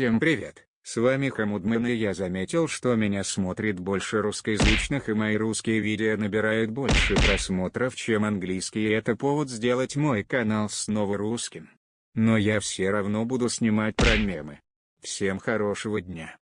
Всем привет, с вами Хамудман и я заметил, что меня смотрит больше русскоязычных и мои русские видео набирают больше просмотров, чем английские и это повод сделать мой канал снова русским. Но я все равно буду снимать про мемы. Всем хорошего дня.